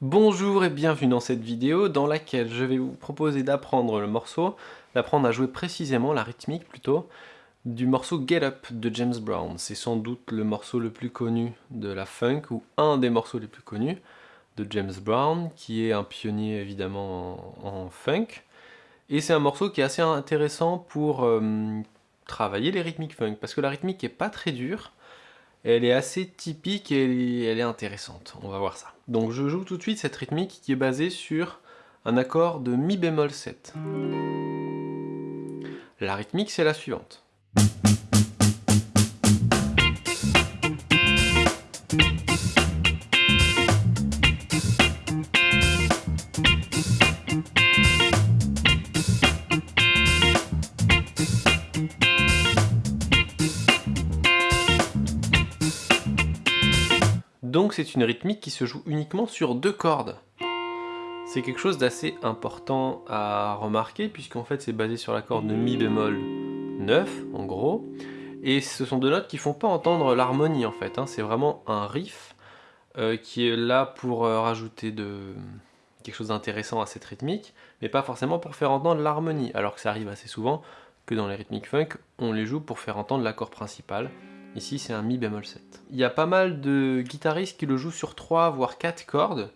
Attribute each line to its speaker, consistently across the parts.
Speaker 1: Bonjour et bienvenue dans cette vidéo dans laquelle je vais vous proposer d'apprendre le morceau, d'apprendre à jouer précisément la rythmique plutôt, du morceau Get Up de James Brown. C'est sans doute le morceau le plus connu de la funk, ou un des morceaux les plus connus de James Brown, qui est un pionnier évidemment en, funk. Et c'est un morceau qui est assez intéressant pour euh, travailler les rythmiques funk, parce que la rythmique est pas très dure, elle est assez typique et elle est intéressante, on va voir ça. Donc je joue tout de suite cette rythmique qui est basée sur un accord de mi bémol 7. La rythmique c'est la suivante. C'est une rythmique qui se joue uniquement sur deux cordes. C'est quelque chose d'assez important à remarquer puisqu'en fait c'est basé sur la corde de mi bémol 9 en gros. Et ce sont deux notes qui font pas entendre l'harmonie en fait. Hein. C'est vraiment un riff euh, qui est là pour euh, rajouter quelque chose d'intéressant à cette rythmique, mais pas forcément pour faire entendre l'harmonie, alors que ça arrive assez souvent que dans les rythmiques funk, on les joue pour faire entendre l'accord principal. Ici, c'est un Mi bémol 7. Il y a pas mal de guitaristes qui le jouent sur 3 voire 4 cordes.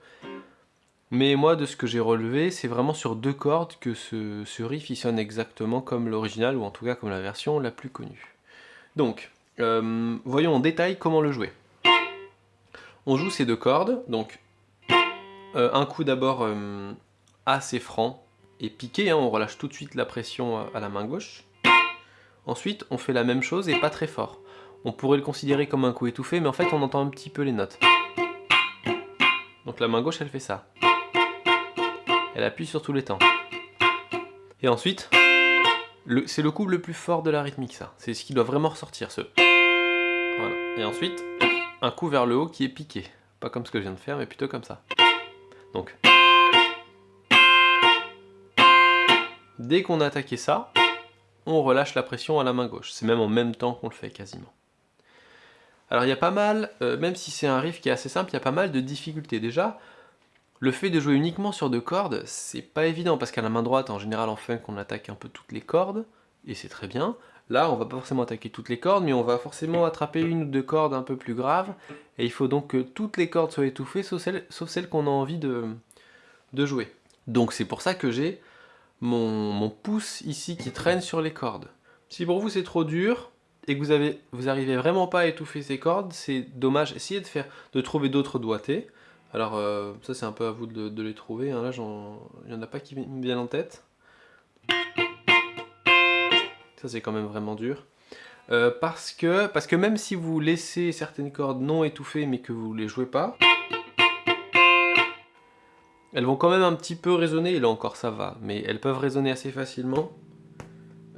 Speaker 1: Mais moi, de ce que j'ai relevé, c'est vraiment sur deux cordes que ce, riff il sonne exactement comme l'original, ou en tout cas comme la version la plus connue. Donc, euh, voyons en détail comment le jouer. On joue ces deux cordes, donc euh, un coup d'abord euh, assez franc et piqué, hein, on relâche tout de suite la pression à la main gauche. Ensuite, on fait la même chose et pas très fort. On pourrait le considérer comme un coup étouffé, mais en fait on entend un petit peu les notes. Donc la main gauche elle fait ça. Elle appuie sur tous les temps. Et ensuite, c'est le coup le plus fort de la rythmique ça. C'est ce qui doit vraiment ressortir, ce... Voilà. Et ensuite, un coup vers le haut qui est piqué. Pas comme ce que je viens de faire, mais plutôt comme ça. Donc... Dès qu'on a attaqué ça, on relâche la pression à la main gauche. C'est même en même temps qu'on le fait quasiment. Alors il y a pas mal, euh, même si c'est un riff qui est assez simple, il y a pas mal de difficultés. Déjà, le fait de jouer uniquement sur deux cordes, c'est pas évident, parce qu'à la main droite, en général en funk, on attaque un peu toutes les cordes, et c'est très bien. Là, on va pas forcément attaquer toutes les cordes, mais on va forcément attraper une ou deux cordes un peu plus graves, et il faut donc que toutes les cordes soient étouffées, sauf celles, qu'on a envie de, jouer. Donc c'est pour ça que j'ai mon pouce ici qui traîne sur les cordes. Si pour vous c'est trop dur, et que vous, avez, vous arrivez vraiment pas à étouffer ces cordes, c'est dommage. Essayez de, faire, de trouver d'autres doigtés. Alors euh, ça c'est un peu à vous de, les trouver, hein. là il n'y en a pas qui me viennent en tête. Ça c'est quand même vraiment dur. Euh, parce, que, parce que même si vous laissez certaines cordes non étouffées mais que vous ne les jouez pas, elles vont quand même un petit peu résonner, et là encore ça va, mais elles peuvent résonner assez facilement.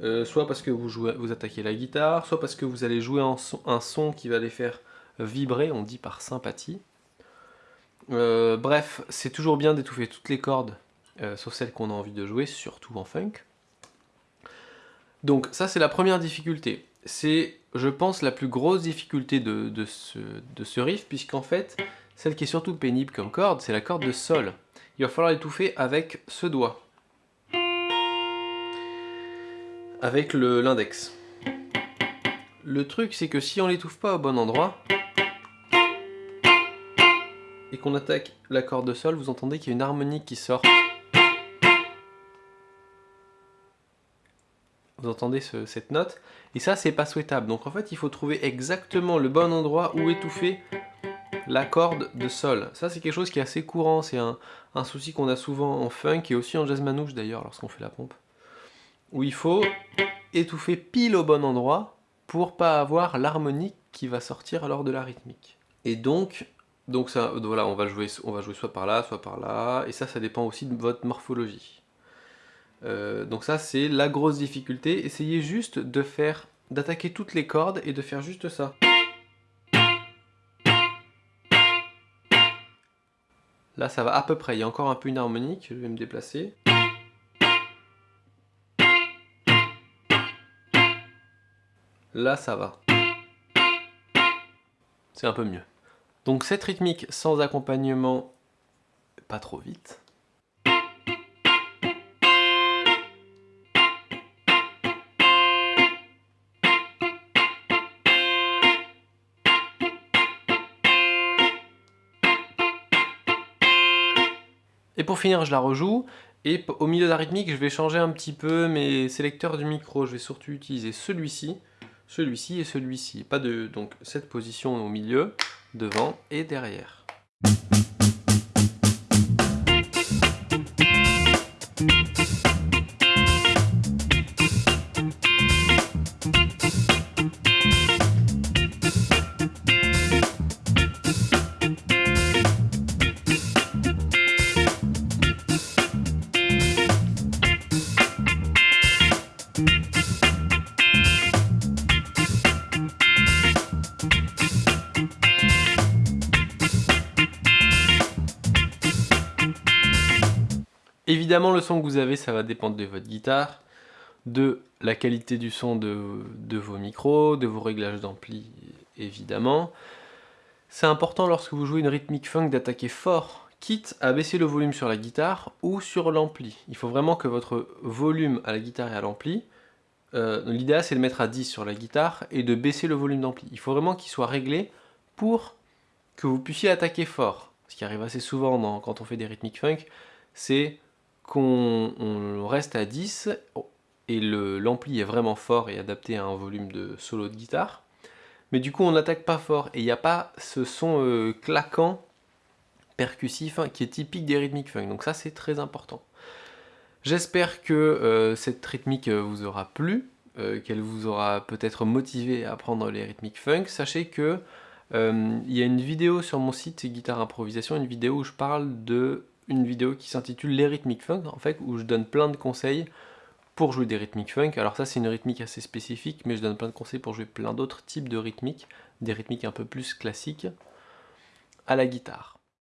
Speaker 1: Euh, soit parce que vous, attaquez la guitare, soit parce que vous allez jouer un son, un son qui va les faire vibrer, on dit par sympathie. Euh, bref, c'est toujours bien d'étouffer toutes les cordes, euh, sauf celles qu'on a envie de jouer, surtout en funk. Donc ça c'est la première difficulté. C'est, je pense, la plus grosse difficulté de, ce, de ce riff, puisqu'en fait, celle qui est surtout pénible comme corde, c'est la corde de sol. Il va falloir l'étouffer avec ce doigt avec l'index. Le, truc c'est que si on l'étouffe pas au bon endroit, et qu'on attaque la corde de sol, vous entendez qu'il y a une harmonique qui sort. Vous entendez cette note Et ça, c'est pas souhaitable. Donc en fait, il faut trouver exactement le bon endroit où étouffer la corde de sol. Ça, c'est quelque chose qui est assez courant. C'est un, un, souci qu'on a souvent en funk et aussi en jazz manouche d'ailleurs, lorsqu'on fait la pompe où il faut étouffer pile au bon endroit pour pas avoir l'harmonique qui va sortir lors de la rythmique. Et donc, donc ça, voilà, on va, jouer, on va jouer soit par là, soit par là, et ça, ça dépend aussi de votre morphologie. Euh, donc ça, c'est la grosse difficulté. Essayez juste de faire, d'attaquer toutes les cordes et de faire juste ça. Là, ça va à peu près. Il y a encore un peu une harmonique. Je vais me déplacer. Là, ça va. C'est un peu mieux. Donc cette rythmique sans accompagnement, pas trop vite. Et pour finir, je la rejoue. Et au milieu de la rythmique, je vais changer un petit peu mes sélecteurs du micro. Je vais surtout utiliser celui-ci, celui-ci et celui-ci. Pas de donc cette position au milieu, devant et derrière. Évidemment, le son que vous avez, ça va dépendre de votre guitare, de la qualité du son de, vos micros, de vos réglages d'ampli, évidemment. C'est important lorsque vous jouez une rythmique funk d'attaquer fort, quitte à baisser le volume sur la guitare ou sur l'ampli. Il faut vraiment que votre volume à la guitare et à l'ampli, euh, l'idéal c'est de mettre à 10 sur la guitare et de baisser le volume d'ampli. Il faut vraiment qu'il soit réglé pour que vous puissiez attaquer fort. Ce qui arrive assez souvent quand on fait des rythmiques funk, c'est qu'on reste à 10 et l'ampli est vraiment fort et adapté à un volume de solo de guitare. Mais du coup on n'attaque pas fort et il n'y a pas ce son euh, claquant, percussif, hein, qui est typique des rythmiques funk. Donc ça c'est très important. J'espère que euh, cette rythmique euh, vous aura plu, qu'elle vous aura peut-être motivé à apprendre les rythmiques funk. Sachez que il y a une vidéo sur mon site Guitare Improvisation, une vidéo où je parle de une vidéo qui s'intitule Les rythmiques funk, en fait, où je donne plein de conseils pour jouer des rythmiques funk. Alors ça, c'est une rythmique assez spécifique, mais je donne plein de conseils pour jouer plein d'autres types de rythmiques, des rythmiques un peu plus classiques, à la guitare.